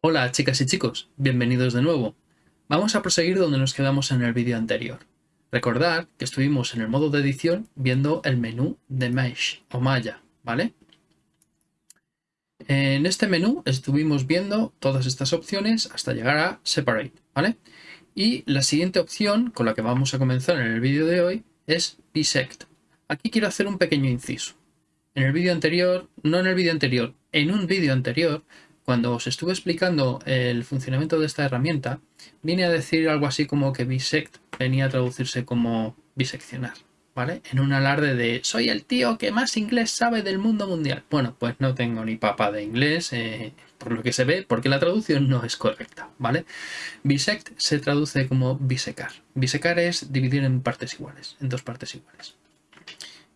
Hola chicas y chicos, bienvenidos de nuevo. Vamos a proseguir donde nos quedamos en el vídeo anterior. Recordad que estuvimos en el modo de edición viendo el menú de Mesh o Maya, ¿vale? En este menú estuvimos viendo todas estas opciones hasta llegar a Separate, ¿vale? Y la siguiente opción con la que vamos a comenzar en el vídeo de hoy es Bisect. Aquí quiero hacer un pequeño inciso. En el vídeo anterior, no en el vídeo anterior, en un vídeo anterior cuando os estuve explicando el funcionamiento de esta herramienta, vine a decir algo así como que bisect venía a traducirse como biseccionar, ¿vale? En un alarde de soy el tío que más inglés sabe del mundo mundial. Bueno, pues no tengo ni papa de inglés, eh, por lo que se ve, porque la traducción no es correcta, ¿vale? Bisect se traduce como bisecar. Bisecar es dividir en partes iguales, en dos partes iguales.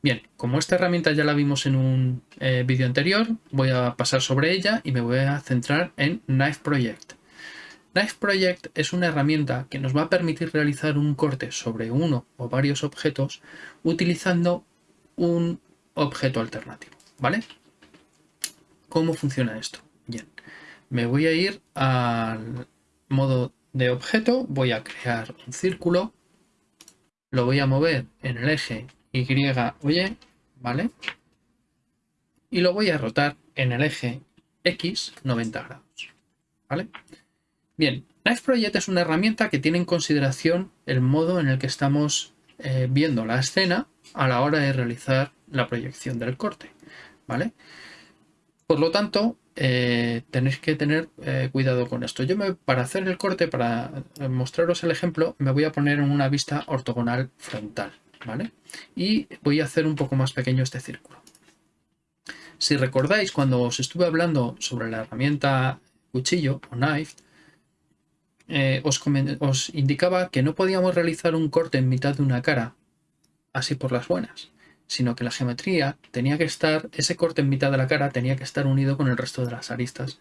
Bien, como esta herramienta ya la vimos en un eh, vídeo anterior, voy a pasar sobre ella y me voy a centrar en Knife Project. Knife Project es una herramienta que nos va a permitir realizar un corte sobre uno o varios objetos utilizando un objeto alternativo, ¿vale? ¿Cómo funciona esto? Bien, me voy a ir al modo de objeto, voy a crear un círculo, lo voy a mover en el eje y, oye, ¿vale? Y lo voy a rotar en el eje X 90 grados, ¿vale? Bien, Knife Project es una herramienta que tiene en consideración el modo en el que estamos eh, viendo la escena a la hora de realizar la proyección del corte, ¿vale? Por lo tanto, eh, tenéis que tener eh, cuidado con esto. Yo me, para hacer el corte, para mostraros el ejemplo, me voy a poner en una vista ortogonal frontal, ¿vale? Y voy a hacer un poco más pequeño este círculo. Si recordáis, cuando os estuve hablando sobre la herramienta cuchillo o knife, eh, os, os indicaba que no podíamos realizar un corte en mitad de una cara, así por las buenas, sino que la geometría tenía que estar, ese corte en mitad de la cara tenía que estar unido con el resto de las aristas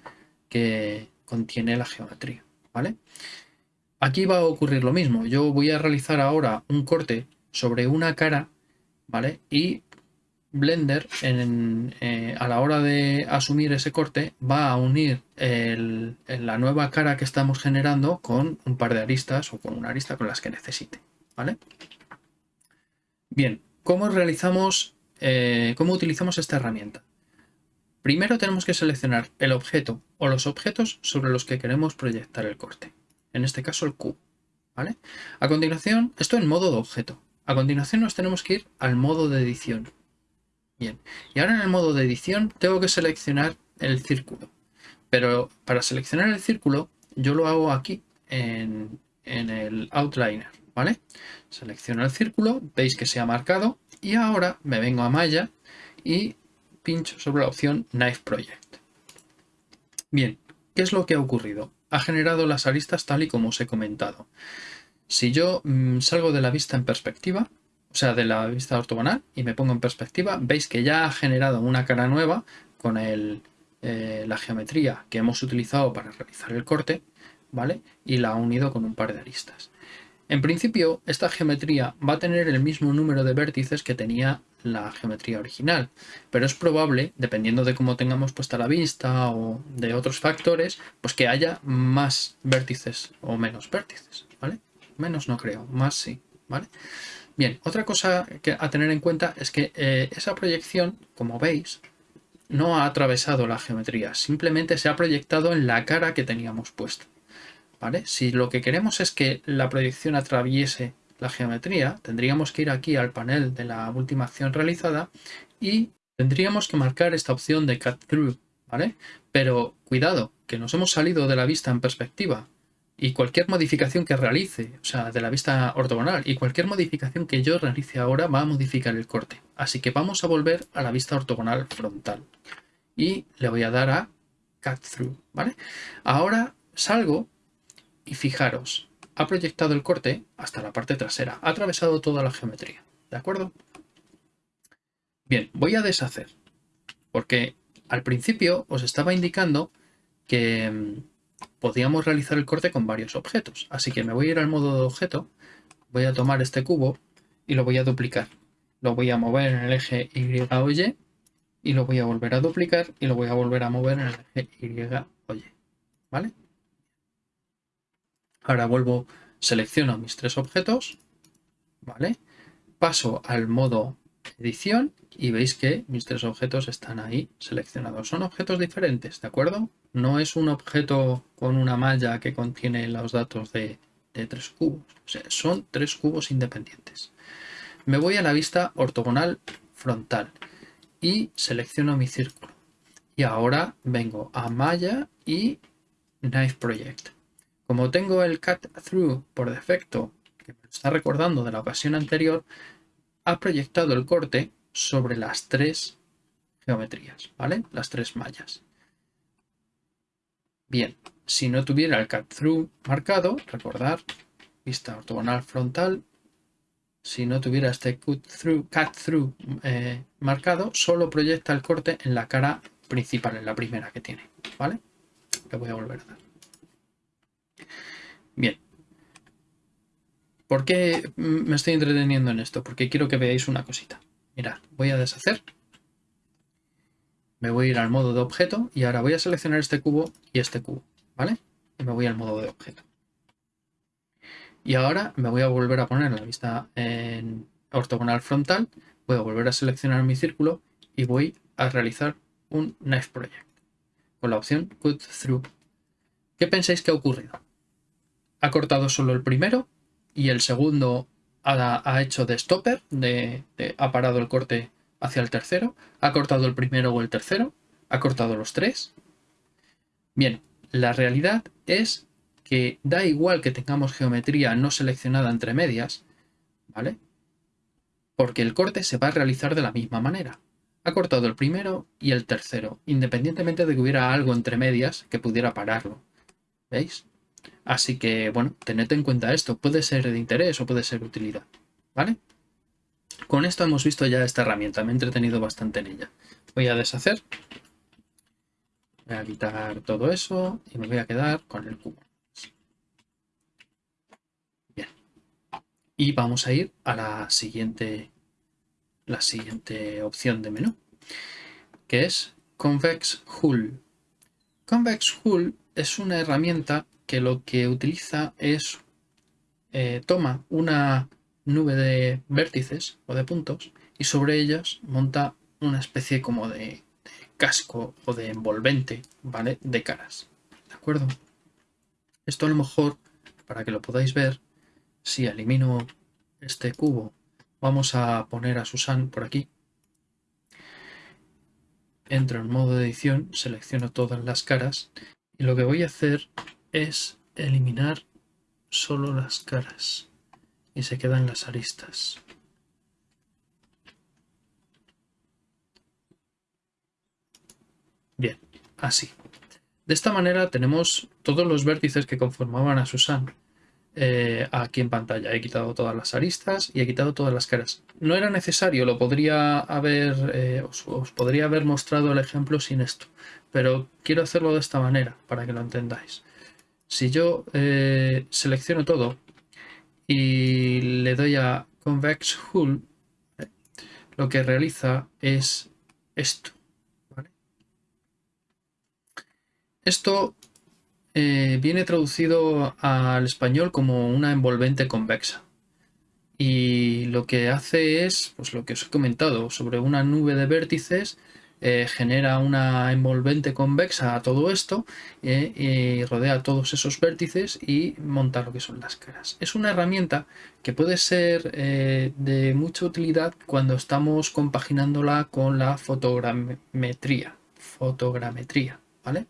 que contiene la geometría, ¿vale? Aquí va a ocurrir lo mismo. Yo voy a realizar ahora un corte sobre una cara, ¿vale? Y Blender eh, a la hora de asumir ese corte va a unir la nueva cara que estamos generando con un par de aristas o con una arista con las que necesite, ¿vale? Bien, ¿cómo realizamos, eh, cómo utilizamos esta herramienta? Primero tenemos que seleccionar el objeto o los objetos sobre los que queremos proyectar el corte. En este caso el cubo, ¿vale? A continuación, esto en modo de objeto. A continuación nos tenemos que ir al modo de edición. Bien, y ahora en el modo de edición tengo que seleccionar el círculo. Pero para seleccionar el círculo yo lo hago aquí en, el outliner, ¿vale? Selecciono el círculo, veis que se ha marcado y ahora me vengo a Maya y pincho sobre la opción Knife Project. Bien, ¿qué es lo que ha ocurrido? Ha generado las aristas tal y como os he comentado. Si yo mm, salgo de la vista en perspectiva, o sea, de la vista ortogonal y me pongo en perspectiva, veis que ya ha generado una cara nueva con eh, la geometría que hemos utilizado para realizar el corte, ¿vale? Y la ha unido con un par de aristas. En principio, esta geometría va a tener el mismo número de vértices que tenía la geometría original, pero es probable, dependiendo de cómo tengamos puesta la vista o de otros factores, pues que haya más vértices o menos vértices, ¿vale? Menos no creo, más sí, ¿vale? Bien, otra cosa que a tener en cuenta es que eh, esa proyección, como veis, no ha atravesado la geometría, simplemente se ha proyectado en la cara que teníamos puesta. Si lo que queremos es que la proyección atraviese la geometría, tendríamos que ir aquí al panel de la última acción realizada y tendríamos que marcar esta opción de Cut Through. Pero cuidado, que nos hemos salido de la vista en perspectiva y cualquier modificación que realice, o sea, de la vista ortogonal, y cualquier modificación que yo realice ahora va a modificar el corte. Así que vamos a volver a la vista ortogonal frontal. Y le voy a dar a Cut Through, ¿vale? Ahora salgo y fijaros, ha proyectado el corte hasta la parte trasera, ha atravesado toda la geometría, ¿de acuerdo? Bien, voy a deshacer, porque al principio os estaba indicando que mm, podíamos realizar el corte con varios objetos. Así que me voy a ir al modo de objeto, voy a tomar este cubo y lo voy a duplicar. lo voy a mover en el eje Y o Y y lo voy a volver a duplicar y lo voy a volver a mover en el eje Y o Y. ¿Vale? Ahora vuelvo, selecciono mis tres objetos, ¿vale? Paso al modo edición y veis que mis tres objetos están ahí seleccionados. Son objetos diferentes, ¿de acuerdo? No es un objeto con una malla que contiene los datos de, tres cubos. son tres cubos independientes. Me voy a la vista ortogonal frontal y selecciono mi círculo. Y ahora vengo a malla y Knife Project. Como tengo el Cut Through por defecto, que me está recordando de la ocasión anterior, ha proyectado el corte sobre las tres geometrías, ¿vale? Las tres mallas. Bien, si no tuviera el cut through marcado, recordar, vista ortogonal frontal, si no tuviera este cut through, cut through eh, marcado, solo proyecta el corte en la cara principal, en la primera que tiene, ¿vale? Le voy a volver a dar. Bien, ¿Por qué me estoy entreteniendo en esto? Porque quiero que veáis una cosita. Mirad, voy a deshacer. Me voy a ir al modo de objeto y ahora voy a seleccionar este cubo y este cubo, ¿vale? Y me voy al modo de objeto. Y ahora me voy a volver a poner la vista en ortogonal frontal. Voy a volver a seleccionar mi círculo y voy a realizar un Knife Project con la opción Cut Through. ¿Qué pensáis que ha ocurrido? Ha cortado solo el primero y el segundo ha, hecho de stopper, de, ha parado el corte hacia el tercero, ha cortado el primero o el tercero, ha cortado los tres. Bien, la realidad es que da igual que tengamos geometría no seleccionada entre medias, ¿vale? Porque el corte se va a realizar de la misma manera. Ha cortado el primero y el tercero, independientemente de que hubiera algo entre medias que pudiera pararlo. ¿Veis? Así que, bueno, tened en cuenta esto. Puede ser de interés o puede ser de utilidad. ¿Vale? Con esto hemos visto ya esta herramienta. Me he entretenido bastante en ella. Voy a deshacer. Voy a quitar todo eso y me voy a quedar con el cubo. Bien. Y vamos a ir a la siguiente, la siguiente opción de menú, que es Convex Hull. Convex Hull es una herramienta que lo que utiliza es, eh, toma una nube de vértices o de puntos y sobre ellas monta una especie como de, casco o de envolvente, ¿vale? De caras, ¿de acuerdo? Esto a lo mejor, para que lo podáis ver, si elimino este cubo, vamos a poner a Susan por aquí. Entro en modo de edición, selecciono todas las caras y lo que voy a hacer es eliminar solo las caras y se quedan las aristas. Bien, así. De esta manera tenemos todos los vértices que conformaban a Susan eh, aquí en pantalla. He quitado todas las aristas y he quitado todas las caras. No era necesario, lo podría haber, eh, os podría haber mostrado el ejemplo sin esto, pero quiero hacerlo de esta manera para que lo entendáis. Si yo eh, selecciono todo y le doy a Convex Hull, lo que realiza es esto. Esto eh, viene traducido al español como una envolvente convexa. Y lo que hace es, pues lo que os he comentado, sobre una nube de vértices eh, genera una envolvente convexa a todo esto eh, y rodea todos esos vértices y monta lo que son las caras. Es una herramienta que puede ser eh, de mucha utilidad cuando estamos compaginándola con la fotogrametría. Fotogrametría, ¿vale?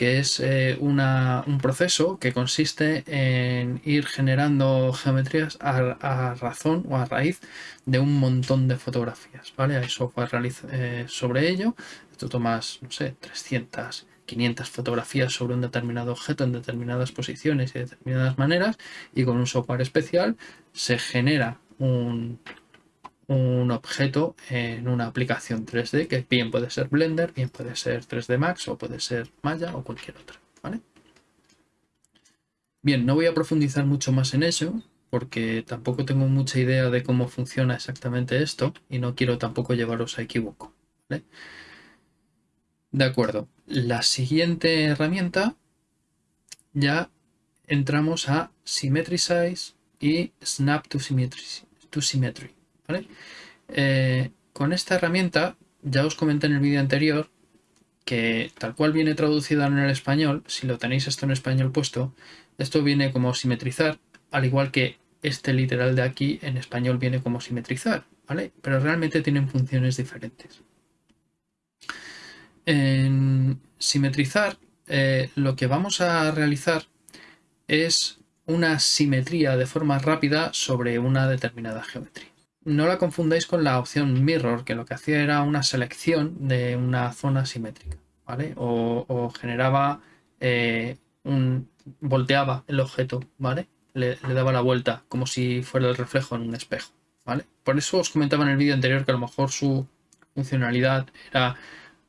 Que es un proceso que consiste en ir generando geometrías a, razón o a raíz de un montón de fotografías, ¿vale? Hay software eh, sobre ello, tú tomas, no sé, 300, 500 fotografías sobre un determinado objeto en determinadas posiciones y determinadas maneras y con un software especial se genera un, un objeto en una aplicación 3D que bien puede ser Blender, bien puede ser 3D Max o puede ser Maya o cualquier otra. ¿vale? Bien, no voy a profundizar mucho más en eso porque tampoco tengo mucha idea de cómo funciona exactamente esto y no quiero tampoco llevaros a equivoco. De acuerdo, la siguiente herramienta ya entramos a Symmetry Size y Snap. To symmetry eh, con esta herramienta, ya os comenté en el vídeo anterior, que tal cual viene traducida en el español, si lo tenéis esto en español puesto, esto viene como simetrizar, al igual que este literal de aquí en español viene como simetrizar, ¿vale? Pero realmente tienen funciones diferentes. En simetrizar, eh, lo que vamos a realizar es una simetría de forma rápida sobre una determinada geometría. No la confundáis con la opción Mirror, que lo que hacía era una selección de una zona simétrica, ¿vale? O, generaba eh, un... volteaba el objeto, ¿vale? Le, daba la vuelta, como si fuera el reflejo en un espejo, ¿vale? Por eso os comentaba en el vídeo anterior que a lo mejor su funcionalidad era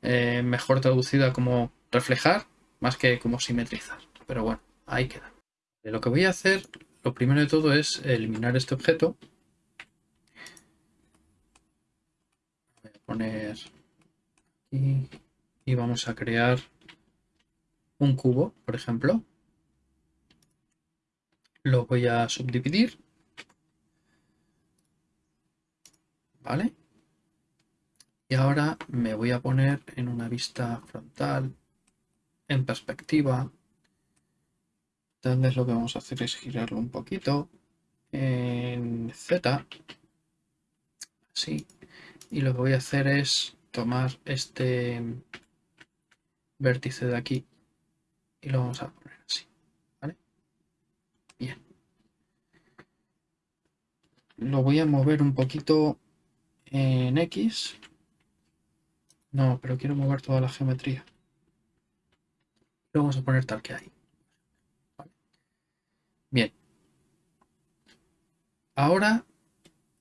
eh, mejor traducida como reflejar más que como simetrizar. Pero bueno, ahí queda. Lo que voy a hacer, lo primero de todo es eliminar este objeto y vamos a crear un cubo, por ejemplo. Lo voy a subdividir. ¿Vale? Y ahora me voy a poner en una vista frontal, en perspectiva. Entonces lo que vamos a hacer es girarlo un poquito en Z. Así y lo que voy a hacer es tomar este vértice de aquí y lo vamos a poner así, ¿vale? Bien. Lo voy a mover un poquito en X. No, pero quiero mover toda la geometría. Lo vamos a poner tal que hay. Bien. Ahora,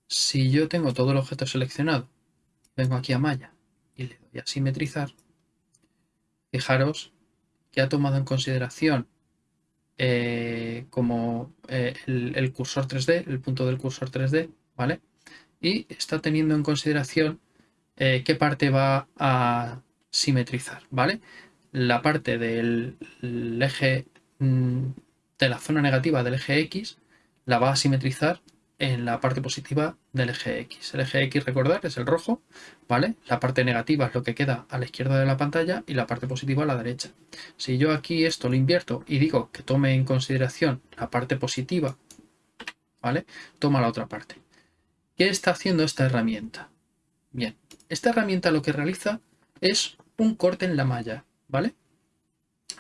si yo tengo todo el objeto seleccionado vengo aquí a malla y le doy a simetrizar, fijaros que ha tomado en consideración eh, como eh, el, cursor 3D, el punto del cursor 3D, ¿vale? Y está teniendo en consideración eh, qué parte va a simetrizar, ¿vale? La parte del eje mm, de la zona negativa del eje X la va a simetrizar en la parte positiva del eje X. El eje X, recordar, es el rojo, ¿vale? La parte negativa es lo que queda a la izquierda de la pantalla y la parte positiva a la derecha. Si yo aquí esto lo invierto y digo que tome en consideración la parte positiva, ¿vale? Toma la otra parte. ¿Qué está haciendo esta herramienta? Bien, esta herramienta lo que realiza es un corte en la malla, ¿vale?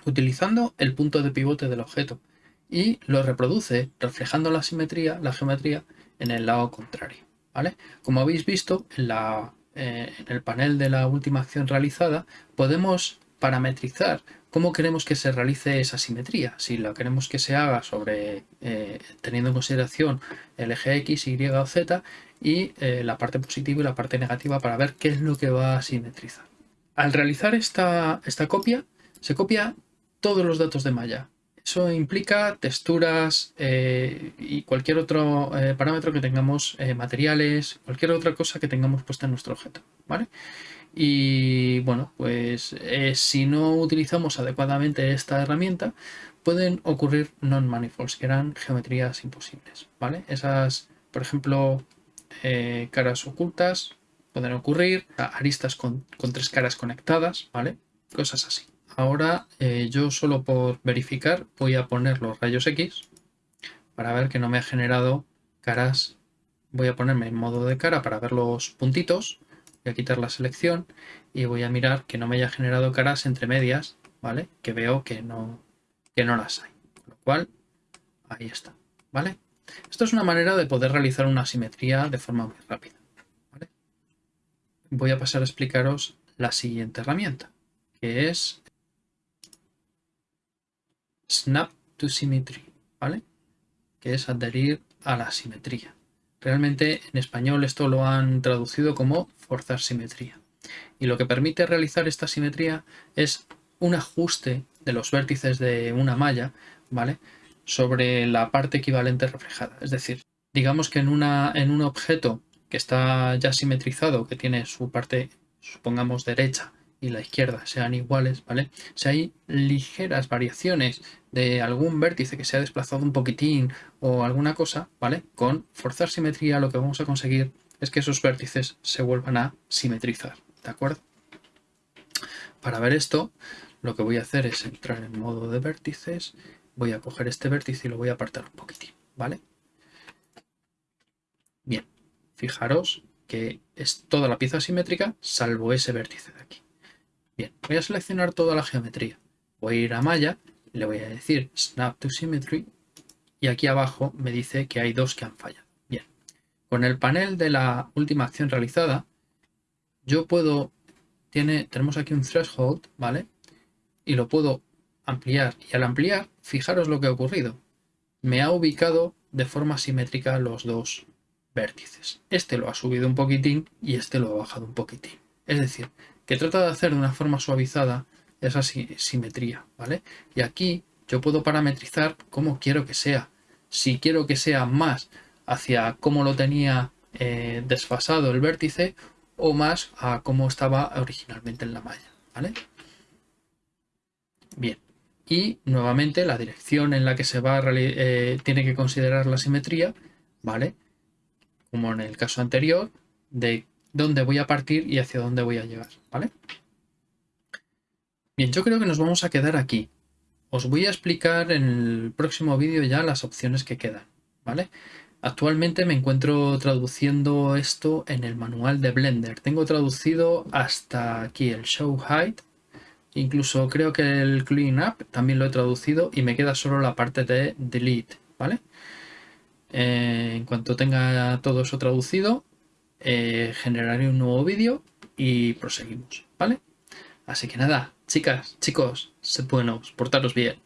Utilizando el punto de pivote del objeto y lo reproduce reflejando la simetría, la geometría en el lado contrario. ¿vale? Como habéis visto en, la, eh, en el panel de la última acción realizada podemos parametrizar cómo queremos que se realice esa simetría. Si la queremos que se haga sobre eh, teniendo en consideración el eje X, Y o Z y eh, la parte positiva y la parte negativa para ver qué es lo que va a simetrizar. Al realizar esta, esta copia, se copia todos los datos de malla, eso implica texturas eh, y cualquier otro eh, parámetro que tengamos, eh, materiales, cualquier otra cosa que tengamos puesta en nuestro objeto, ¿vale? Y bueno, pues si no utilizamos adecuadamente esta herramienta, pueden ocurrir non-manifolds, que eran geometrías imposibles, ¿vale? Esas, por ejemplo, caras ocultas pueden ocurrir, aristas con, con tres caras conectadas, ¿vale? Cosas así. Ahora eh, yo solo por verificar voy a poner los rayos X para ver que no me ha generado caras. Voy a ponerme en modo de cara para ver los puntitos. Voy a quitar la selección y voy a mirar que no me haya generado caras entre medias, ¿vale? Que veo que no, que no las hay. Con lo cual, ahí está, ¿vale? Esto es una manera de poder realizar una simetría de forma muy rápida. Voy a pasar a explicaros la siguiente herramienta, que es snap to symmetry, ¿vale? Que es adherir a la simetría. Realmente en español esto lo han traducido como forzar simetría. Y lo que permite realizar esta simetría es un ajuste de los vértices de una malla, ¿vale? sobre la parte equivalente reflejada. Es decir, digamos que en, una, en un objeto que está ya simetrizado, que tiene su parte, supongamos, derecha y la izquierda sean iguales, ¿vale? Si hay ligeras variaciones de algún vértice que se ha desplazado un poquitín o alguna cosa, ¿vale? Con forzar simetría lo que vamos a conseguir es que esos vértices se vuelvan a simetrizar, ¿de acuerdo? Para ver esto, lo que voy a hacer es entrar en modo de vértices, voy a coger este vértice y lo voy a apartar un poquitín, ¿vale? Bien, fijaros que es toda la pieza simétrica salvo ese vértice de aquí. Bien, voy a seleccionar toda la geometría. Voy a ir a malla, le voy a decir Snap to Symmetry y aquí abajo me dice que hay dos que han fallado. Bien, con el panel de la última acción realizada, yo puedo, tiene, tenemos aquí un threshold, ¿vale? Y lo puedo ampliar. Y al ampliar, fijaros lo que ha ocurrido. Me ha ubicado de forma simétrica los dos vértices. Este lo ha subido un poquitín y este lo ha bajado un poquitín. Es decir, que trata de hacer de una forma suavizada esa simetría, ¿vale? Y aquí yo puedo parametrizar cómo quiero que sea. Si quiero que sea más hacia cómo lo tenía eh, desfasado el vértice o más a cómo estaba originalmente en la malla, ¿vale? Bien, y nuevamente la dirección en la que se va a eh, tiene que considerar la simetría, ¿vale? Como en el caso anterior, de dónde voy a partir y hacia dónde voy a llegar, ¿vale? Bien, yo creo que nos vamos a quedar aquí. Os voy a explicar en el próximo vídeo ya las opciones que quedan, ¿vale? Actualmente me encuentro traduciendo esto en el manual de Blender. Tengo traducido hasta aquí el Show Height. Incluso creo que el Clean Up también lo he traducido y me queda solo la parte de Delete, ¿vale? Eh, en cuanto tenga todo eso traducido, eh, generaré un nuevo vídeo y proseguimos, ¿vale? Así que nada, chicas, chicos, sed buenos, portaros bien.